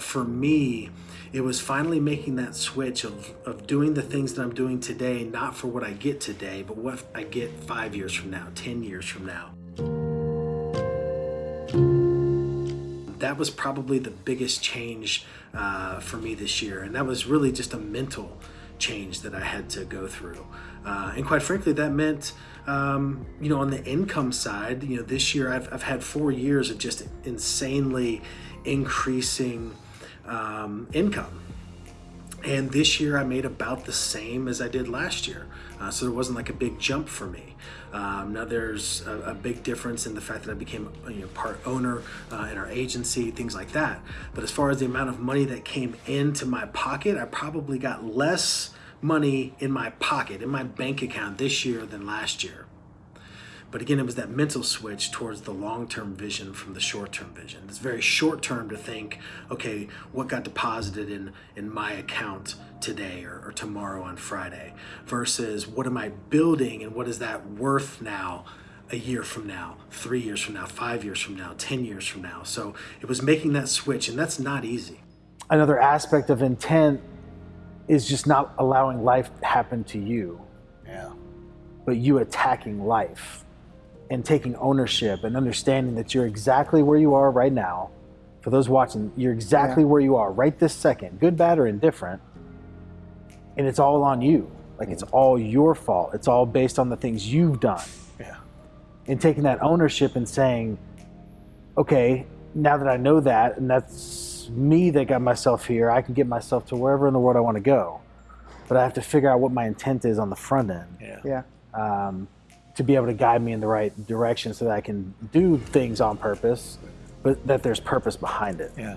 For me, it was finally making that switch of, of doing the things that I'm doing today, not for what I get today, but what I get five years from now, 10 years from now. That was probably the biggest change uh, for me this year. And that was really just a mental change that I had to go through. Uh, and quite frankly, that meant, um, you know, on the income side, you know, this year I've, I've had four years of just insanely increasing um, income. And this year I made about the same as I did last year. Uh, so there wasn't like a big jump for me. Um, now there's a, a, big difference in the fact that I became you know, part owner uh, in our agency, things like that. But as far as the amount of money that came into my pocket, I probably got less money in my pocket, in my bank account this year than last year. But again, it was that mental switch towards the long-term vision from the short-term vision. It's very short-term to think, okay, what got deposited in, in my account today or, or tomorrow on Friday versus what am I building and what is that worth now a year from now, three years from now, five years from now, 10 years from now. So it was making that switch and that's not easy. Another aspect of intent is just not allowing life to happen to you. Yeah. But you attacking life and taking ownership and understanding that you're exactly where you are right now. For those watching, you're exactly yeah. where you are right this second, good, bad, or indifferent. And it's all on you. Like it's mm-hmm. all your fault. It's all based on the things you've done. Yeah. And taking that ownership and saying, okay, now that I know that, and that's me that got myself here, I can get myself to wherever in the world I want to go. But I have to figure out what my intent is on the front end. Yeah. Yeah. Um, to be able to guide me in the right direction so that I can do things on purpose, but that there's purpose behind it. Yeah.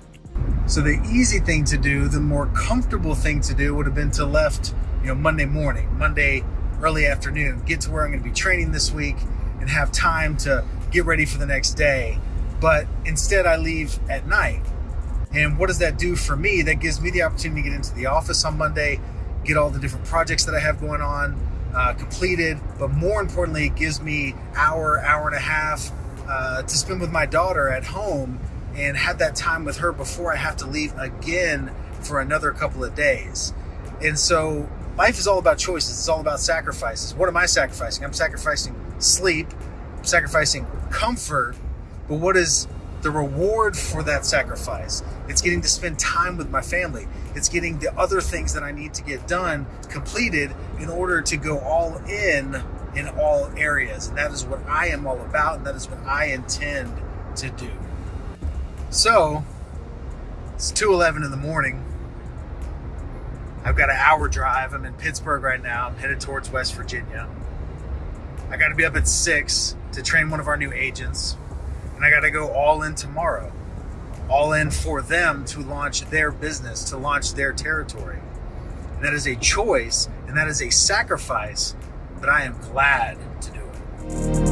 So the easy thing to do, the more comfortable thing to do would have been to left, you know, Monday morning, Monday early afternoon, get to where I'm going to be training this week and have time to get ready for the next day. But instead I leave at night. And what does that do for me? That gives me the opportunity to get into the office on Monday, get all the different projects that I have going on, uh, completed, but more importantly, it gives me hour, hour and a half uh, to spend with my daughter at home and have that time with her before I have to leave again for another couple of days. And so life is all about choices. It's all about sacrifices. What am I sacrificing? I'm sacrificing sleep, I'm sacrificing comfort, but what is the reward for that sacrifice. It's getting to spend time with my family. It's getting the other things that I need to get done completed in order to go all in in all areas. And that is what I am all about, and that is what I intend to do. So, it's 2.11 in the morning. I've got an hour drive. I'm in Pittsburgh right now. I'm headed towards West Virginia. I got to be up at 6 to train one of our new agents and I got to go all in tomorrow, all in for them to launch their business, to launch their territory. And that is a choice and that is a sacrifice, but I am glad to do it.